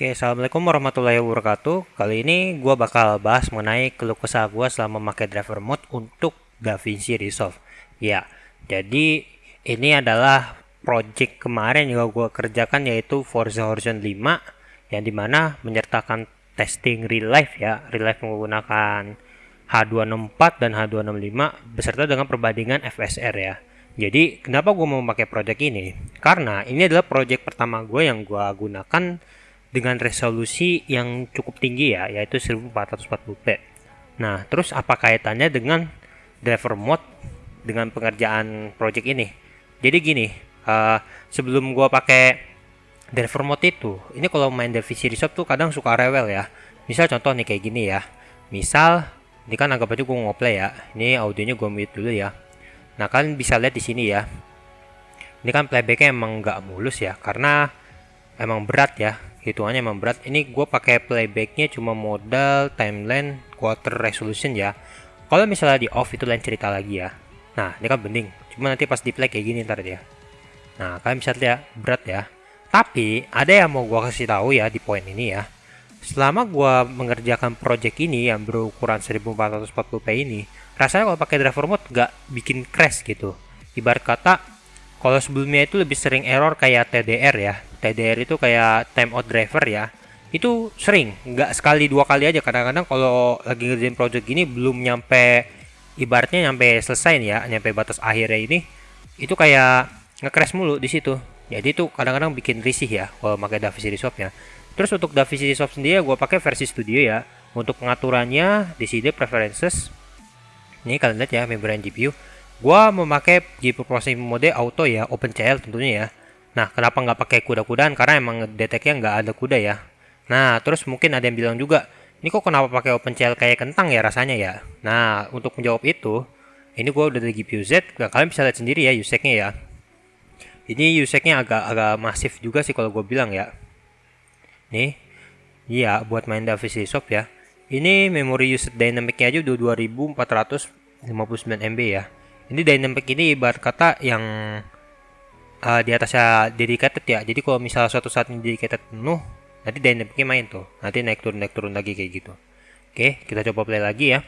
Oke, Assalamualaikum warahmatullahi wabarakatuh. Kali ini gue bakal bahas mengenai keluh kesah gue selama memakai driver mode untuk DaVinci Resolve. Ya, jadi ini adalah project kemarin yang gue kerjakan yaitu Forza Horizon 5 yang di mana menyertakan testing real life ya, real life menggunakan H264 dan H265 beserta dengan perbandingan FSR ya. Jadi kenapa gue mau pakai project ini? Karena ini adalah project pertama gue yang gue gunakan dengan resolusi yang cukup tinggi ya, yaitu 1440p. Nah, terus apa kaitannya dengan driver mode dengan pengerjaan project ini? Jadi gini, uh, sebelum gua pakai driver mode itu, ini kalau main DaVinci Resolve tuh kadang suka rewel ya. Misal contoh nih kayak gini ya. Misal ini kan anggap aja gue ngoplay ya. Ini audionya gue mute dulu ya. Nah, kalian bisa lihat di sini ya. Ini kan playbacknya emang nggak mulus ya, karena emang berat ya hitungannya emang berat. Ini gue pakai playbacknya cuma modal timeline quarter resolution ya. Kalau misalnya di off itu lain cerita lagi ya. Nah ini kan bening. Cuma nanti pas di play kayak gini ntar ya nah kalian bisa lihat berat ya. Tapi ada yang mau gue kasih tahu ya di poin ini ya. Selama gue mengerjakan project ini yang berukuran 1440p ini rasanya kalau pakai driver mode gak bikin crash gitu. Ibarat kata kalau sebelumnya itu lebih sering error kayak TDR ya TDR itu kayak time out driver ya. Itu sering nggak sekali dua kali aja. Kadang-kadang kalau lagi ngerjain project gini belum nyampe ibaratnya nyampe selesai ya nyampe batas akhirnya ini itu kayak nge-crash mulu di situ. Jadi itu kadang-kadang bikin risih ya kalau pakai DaVinci Resolve ya terus untuk DaVinci Resolve sendiri gue pakai versi studio ya. Untuk pengaturannya di sini preferences. Ini kalian lihat ya membrane GPU gua memakai GPU processing mode auto ya OpenCL tentunya ya Nah, kenapa nggak pakai kuda-kudaan? Karena emang deteknya nggak ada kuda ya. Nah, terus mungkin ada yang bilang juga, ini kok kenapa pakai OpenCL kayak kentang ya rasanya ya? Nah, untuk menjawab itu, ini gue udah di GPU Z, nah, kalian bisa lihat sendiri ya USEC-nya ya. Ini USEC-nya agak agak masif juga sih kalau gue bilang ya. Nih, iya buat main DaVinci Resolve ya. Ini memori usage dynamic-nya aja udah 2459 MB ya. Ini dynamic ini ibarat kata yang uh, di atasnya dedicated ya. Jadi kalau misalnya suatu saat ini dedicated penuh nanti dynamicnya main tuh. Nanti naik turun naik turun lagi kayak gitu. Oke kita coba play lagi ya.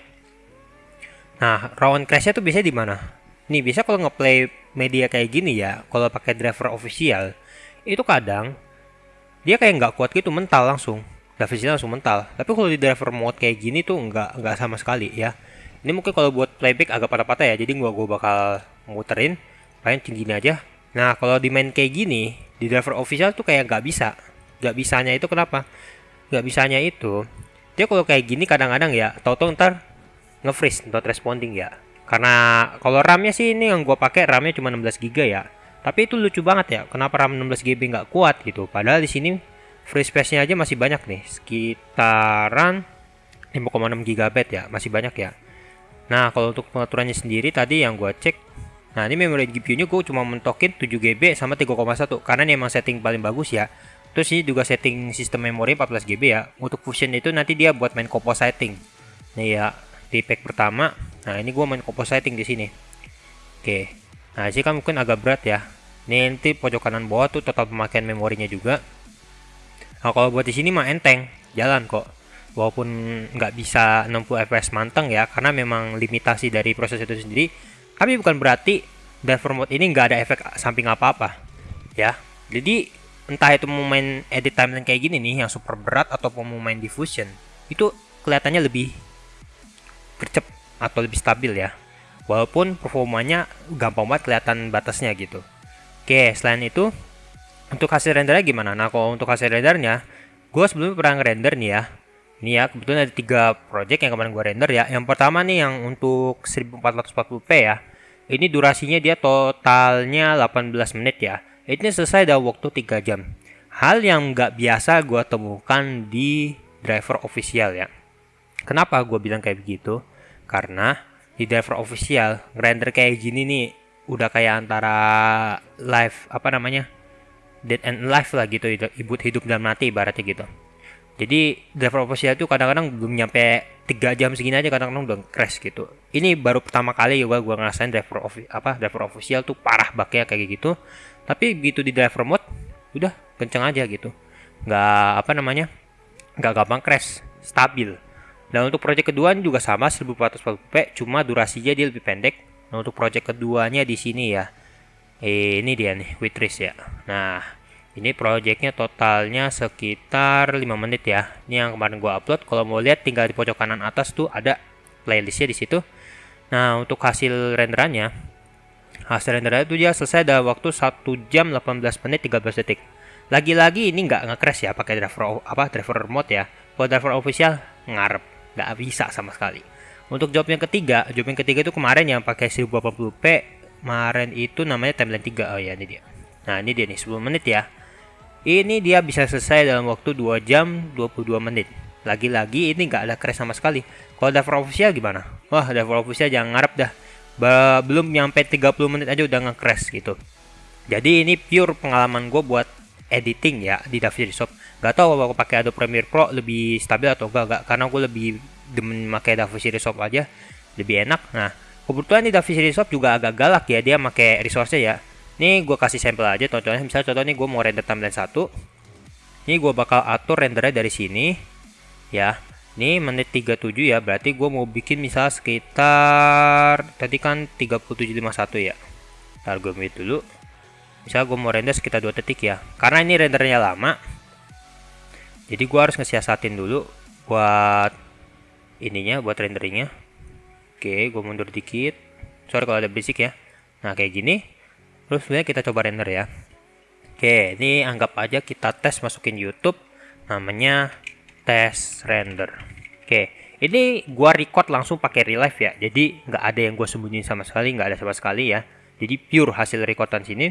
Nah rawan crashnya tuh biasanya di mana? Nih bisa kalau ngeplay media kayak gini ya kalau pakai driver official itu kadang dia kayak nggak kuat gitu mental langsung. DaVinci langsung mental. Tapi kalau di driver mode kayak gini tuh nggak nggak sama sekali ya. Ini mungkin kalau buat playback agak patah-patah ya jadi gua gua bakal muterin. Paling tinggi aja Nah, kalau di main kayak gini, di driver official tuh kayak nggak bisa. Nggak bisanya itu kenapa? Nggak bisanya itu, dia kalau kayak gini kadang-kadang ya, tau-tau ntar nge-freeze, not responding ya. Karena kalau RAM-nya sih ini yang gue pakai RAM-nya cuma 16 GB ya. Tapi itu lucu banget ya, kenapa RAM 16 GB nggak kuat gitu. Padahal di sini free space-nya aja masih banyak nih, sekitaran 5,6 GB ya, masih banyak ya. Nah, kalau untuk pengaturannya sendiri tadi yang gue cek Nah ini memori GPU-nya gue cuma mentokin 7GB sama 3,1 karena ini emang setting paling bagus ya. Terus ini juga setting sistem memori 14GB ya. Untuk Fusion itu nanti dia buat main compositing. Nih ya di pack pertama. Nah ini gue main compositing di sini. Oke. Nah sih kan mungkin agak berat ya. Ini nanti pojok kanan bawah tuh total pemakaian memorinya juga. Nah kalau buat di sini mah enteng, jalan kok. Walaupun nggak bisa 60 fps manteng ya, karena memang limitasi dari proses itu sendiri tapi bukan berarti driver mode ini nggak ada efek samping apa-apa. Ya. Jadi entah itu mau main edit timeline kayak gini nih yang super berat ataupun mau main diffusion, itu kelihatannya lebih gercep atau lebih stabil ya. Walaupun performanya gampang banget kelihatan batasnya gitu. Oke, selain itu untuk hasil rendernya gimana? Nah, kalau untuk hasil rendernya, gue sebelumnya pernah ngerender nih ya. Ini ya, kebetulan ada tiga project yang kemarin gue render ya. Yang pertama nih yang untuk 1440p ya ini durasinya dia totalnya 18 menit ya. Ini selesai dalam waktu 3 jam. Hal yang nggak biasa gue temukan di driver official ya. Kenapa gue bilang kayak begitu? Karena di driver official render kayak gini nih udah kayak antara live apa namanya dead and live lah gitu hidup hidup dan mati ibaratnya gitu jadi driver official itu kadang-kadang belum nyampe tiga jam segini aja kadang-kadang udah crash gitu. Ini baru pertama kali juga gue ngerasain driver of apa driver official tuh parah baknya kayak gitu. Tapi begitu di driver mode udah kenceng aja gitu. Nggak apa namanya nggak gampang crash stabil. Dan untuk project kedua juga sama 1440p cuma durasinya dia lebih pendek. Nah untuk project keduanya di sini ya. Eh, ini dia nih Witris ya. Nah ini projectnya totalnya sekitar 5 menit ya. Ini yang kemarin gua upload. Kalau mau lihat tinggal di pojok kanan atas tuh ada playlistnya di situ. Nah untuk hasil renderannya hasil renderannya itu dia selesai dalam waktu 1 jam 18 menit 13 detik. Lagi-lagi ini nggak nge-crash ya pakai driver apa driver mode ya. Kalau driver official ngarep. Nggak bisa sama sekali. Untuk job yang ketiga job yang ketiga itu kemarin yang pakai 1080p kemarin itu namanya timeline 3 oh ya ini dia. Nah ini dia nih 10 menit ya ini dia bisa selesai dalam waktu 2 jam 22 menit. Lagi-lagi ini nggak ada crash sama sekali. Kalau driver official gimana? Wah, driver official jangan ngarep dah. Belum nyampe 30 menit aja udah nge-crash gitu. Jadi ini pure pengalaman gue buat editing ya di DaVinci Resolve. Gak tau kalau pakai Adobe Premiere Pro lebih stabil atau enggak, enggak karena gue lebih demen pakai DaVinci Resolve aja lebih enak. Nah, kebetulan di DaVinci Resolve juga agak galak ya dia pakai resource ya ini gue kasih sampel aja contohnya. Misalnya contoh nih gue mau render timeline 1 ini gue bakal atur rendernya dari sini ya. Ini menit 37 ya berarti gue mau bikin misal sekitar tadi kan 3751 ya. Ntar gue mute dulu. Misal gue mau render sekitar 2 detik ya karena ini rendernya lama. Jadi gue harus ngesiasatin dulu buat ininya buat renderingnya. Oke gue mundur dikit. Sorry kalau ada berisik ya. Nah kayak gini Terus sebenarnya kita coba render ya. Oke, ini anggap aja kita tes masukin YouTube namanya tes render. Oke, ini gua record langsung pakai real life ya. Jadi nggak ada yang gua sembunyiin sama sekali, nggak ada sama sekali ya. Jadi pure hasil recordan sini.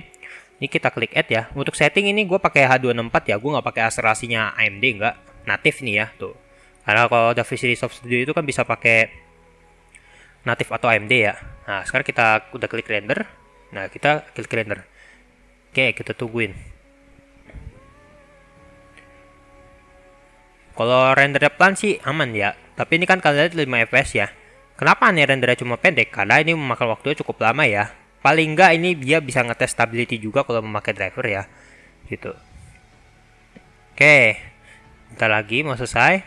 Ini kita klik add ya. Untuk setting ini gua pakai H264 ya. Gua nggak pakai akselerasinya AMD nggak. Natif nih ya tuh. Karena kalau DaVinci Resolve Studio itu kan bisa pakai natif atau AMD ya. Nah, sekarang kita udah klik render Nah, kita klik render. Oke, kita tungguin. Kalau rendernya pelan sih aman ya. Tapi ini kan kalian lihat 5 fps ya. Kenapa nih rendernya cuma pendek? Karena ini memakan waktu cukup lama ya. Paling enggak ini dia bisa ngetes stability juga kalau memakai driver ya. Gitu. Oke. Bentar lagi mau selesai.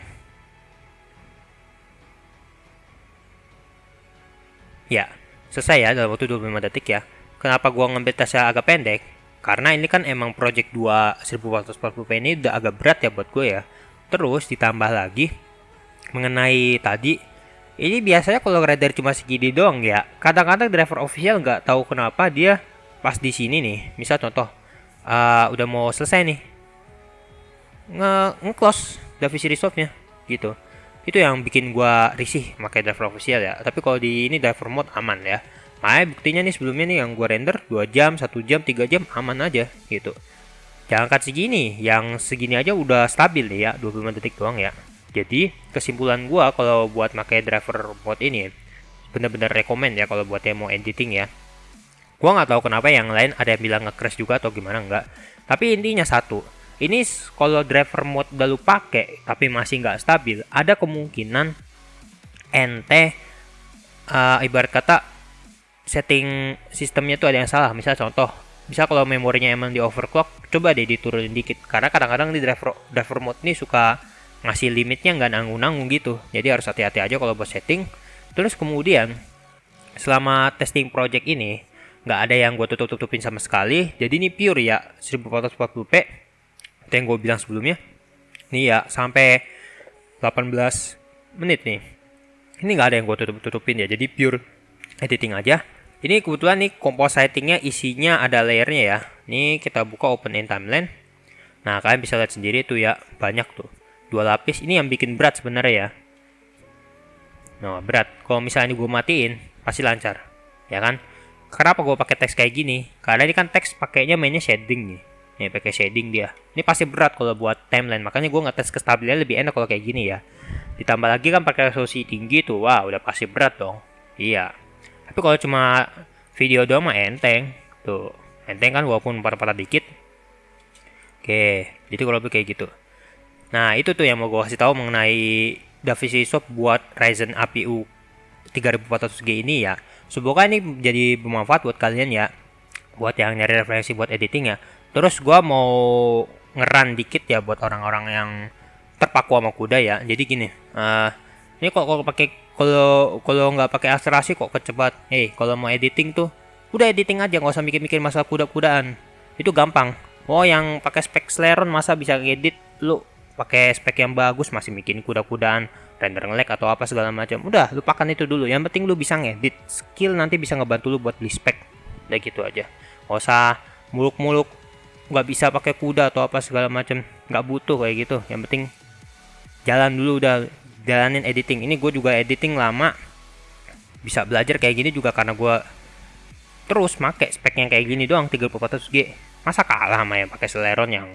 Ya, selesai ya dalam waktu 25 detik ya. Kenapa gua ngambil tasnya agak pendek? Karena ini kan emang project 2 1440p ini udah agak berat ya buat gue ya. Terus ditambah lagi mengenai tadi ini biasanya kalau rider cuma segini doang ya. Kadang-kadang driver official nggak tahu kenapa dia pas di sini nih. Misal contoh uh, udah mau selesai nih. Nge, nge close DaVinci Resolve-nya gitu. Itu yang bikin gua risih pakai driver official ya. Tapi kalau di ini driver mode aman ya. Makanya buktinya nih sebelumnya nih yang gue render 2 jam, 1 jam, 3 jam aman aja gitu. Jangan kat segini, yang segini aja udah stabil nih ya, 25 detik doang ya. Jadi kesimpulan gue kalau buat pakai driver mode ini bener-bener rekomend ya kalau buat yang mau editing ya. Gua nggak tahu kenapa yang lain ada yang bilang nge-crash juga atau gimana enggak. Tapi intinya satu, ini kalau driver mode udah lu pakai tapi masih nggak stabil, ada kemungkinan ente uh, ibarat kata setting sistemnya tuh ada yang salah. Misal contoh, bisa kalau memorinya emang di overclock, coba deh diturunin dikit. Karena kadang-kadang di driver driver mode ini suka ngasih limitnya nggak nanggung-nanggung gitu. Jadi harus hati-hati aja kalau buat setting. Terus kemudian selama testing project ini nggak ada yang gue tutup-tutupin sama sekali. Jadi ini pure ya 1440p. Itu yang gue bilang sebelumnya. Ini ya sampai 18 menit nih. Ini nggak ada yang gue tutup-tutupin ya. Jadi pure editing aja. Ini kebetulan nih compositingnya isinya ada layernya ya. Ini kita buka open in timeline. Nah kalian bisa lihat sendiri tuh ya banyak tuh dua lapis. Ini yang bikin berat sebenarnya ya. Nah berat. Kalau misalnya gue matiin pasti lancar, ya kan? Kenapa gue pakai teks kayak gini? Karena ini kan teks pakainya mainnya shading nih. Nih pakai shading dia. Ini pasti berat kalau buat timeline. Makanya gue ngetes kestabilan lebih enak kalau kayak gini ya. Ditambah lagi kan pakai resolusi tinggi tuh, wah udah pasti berat dong. Iya tapi kalau cuma video doang mah enteng. Tuh enteng kan walaupun parah-parah dikit. Oke jadi kalau lebih kayak gitu. Nah itu tuh yang mau gue kasih tahu mengenai DaVinci Resolve buat Ryzen APU 3400G ini ya. Semoga ini jadi bermanfaat buat kalian ya. Buat yang nyari referensi buat editing ya. Terus gue mau ngeran dikit ya buat orang-orang yang terpaku sama kuda ya. Jadi gini uh, ini kok kalau pakai kalau kalau nggak pakai akselerasi kok kecepat. Eh hey, kalau mau editing tuh udah editing aja nggak usah mikir-mikir masalah kuda-kudaan. Itu gampang. Oh yang pakai spek Celeron masa bisa ngedit? Lu pakai spek yang bagus masih bikin kuda-kudaan render ngelag atau apa segala macam. Udah lupakan itu dulu. Yang penting lu bisa ngedit. Skill nanti bisa ngebantu lu buat beli spek. Udah gitu aja. Nggak usah muluk-muluk nggak bisa pakai kuda atau apa segala macam. Nggak butuh kayak gitu. Yang penting jalan dulu udah jalanin editing. Ini gue juga editing lama. Bisa belajar kayak gini juga karena gue terus make spek yang kayak gini doang 3400G masa kalah sama yang pakai Celeron yang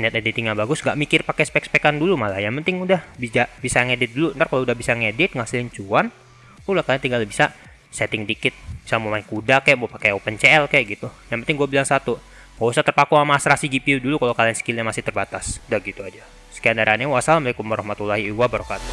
net editingnya bagus? Gak mikir pakai spek-spekan dulu malah. Yang penting udah bisa bisa ngedit dulu. Ntar kalau udah bisa ngedit ngasilin cuan udah kalian tinggal bisa setting dikit. Bisa mau main kuda kayak mau pakai OpenCL kayak gitu. Yang penting gue bilang satu Gak usah terpaku sama asrasi GPU dulu kalau kalian skillnya masih terbatas. Udah gitu aja. Sekian dari aneh. Wassalamualaikum warahmatullahi wabarakatuh.